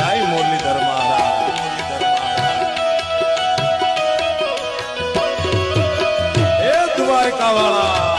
જય મુરલીધર મહારાજ. હે દ્વારકા વાળા